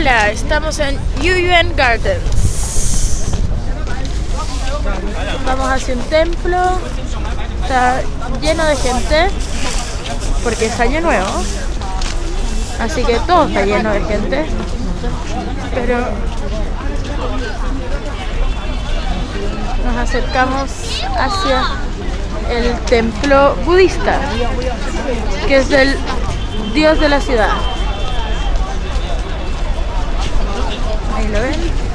Hola, estamos en Yuyuan Gardens. Vamos hacia un templo. Está lleno de gente porque es año nuevo. Así que todo está lleno de gente. Pero nos acercamos hacia el templo budista, que es el dios de la ciudad. I learned.